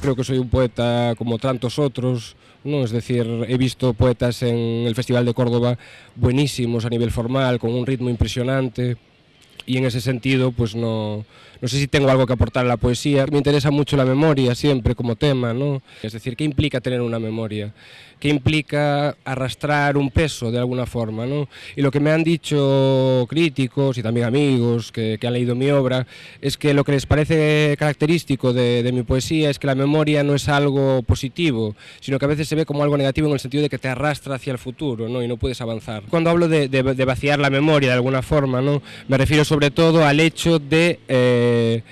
creo que soy un poeta como tantos otros, ¿no? Es decir, he visto poetas en el Festival de Córdoba buenísimos a nivel formal, con un ritmo impresionante, y en ese sentido pues no, no sé si tengo algo que aportar a la poesía. Me interesa mucho la memoria siempre como tema, ¿no? Es decir, ¿qué implica tener una memoria? ¿Qué implica arrastrar un peso de alguna forma? ¿no? Y lo que me han dicho críticos y también amigos que, que han leído mi obra es que lo que les parece característico de, de mi poesía es que la memoria no es algo positivo, sino que a veces se ve como algo negativo en el sentido de que te arrastra hacia el futuro ¿no? y no puedes avanzar. Cuando hablo de, de, de vaciar la memoria de alguna forma, ¿no? me refiero sobre todo al hecho de... Eh,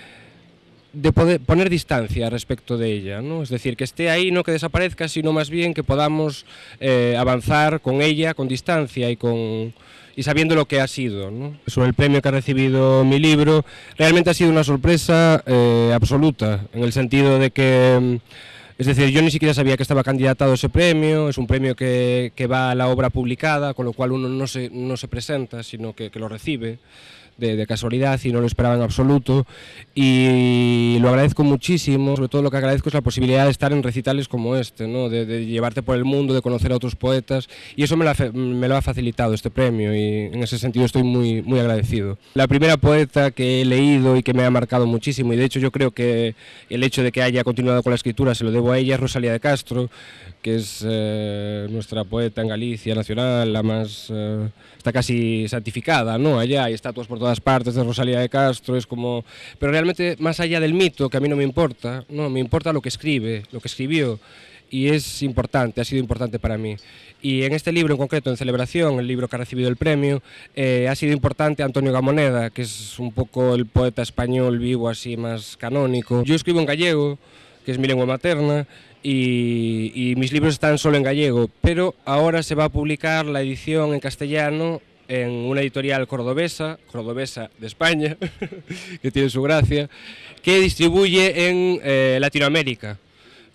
de poder poner distancia respecto de ella, ¿no? es decir, que esté ahí, no que desaparezca, sino más bien que podamos eh, avanzar con ella, con distancia y, con, y sabiendo lo que ha sido. Sobre el premio que ha recibido mi libro, realmente ha sido una sorpresa eh, absoluta, en el sentido de que, es decir, yo ni siquiera sabía que estaba candidatado a ese premio, es un premio que, que va a la obra publicada, con lo cual uno no se, no se presenta, sino que lo recibe de, de, casualidad y no lo esperaba en absoluto y lo agradezco muchísimo, sobre todo lo que agradezco es la posibilidad de estar en recitales como este, ¿no? de, de llevarte por el mundo, de conocer a otros poetas y eso me lo, ha, me lo ha facilitado este premio y en ese sentido estoy muy, muy agradecido. La primera poeta que he leído y que me ha marcado muchísimo y de hecho yo creo que el hecho de que haya continuado con la escritura se lo debo a ella es Rosalía de Castro, que es eh, nuestra poeta en Galicia nacional, la más... Eh, está casi santificada, ¿no? Allá hay estatuas por todas todas partes de Rosalía de Castro, es como... Pero realmente, más allá del mito, que a mí no me importa, no, me importa lo que escribe, lo que escribió, y es importante, ha sido importante para mí. Y en este libro en concreto, en celebración, el libro que ha recibido el premio, eh, ha sido importante Antonio Gamoneda, que es un poco el poeta español vivo así más canónico. Yo escribo en gallego, que es mi lengua materna, y, y mis libros están solo en gallego, pero ahora se va a publicar la edición en castellano en una editorial cordobesa, cordobesa de España, que tiene su gracia, que distribuye en eh, Latinoamérica.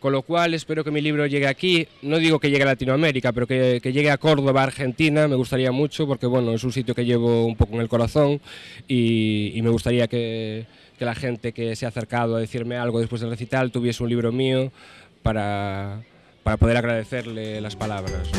Con lo cual espero que mi libro llegue aquí, no digo que llegue a Latinoamérica, pero que, que, llegue a Córdoba, Argentina, me gustaría mucho, porque bueno, es un sitio que llevo un poco en el corazón y, y me gustaría que, que la gente que se ha acercado a decirme algo después del recital tuviese un libro mío para, para poder agradecerle las palabras.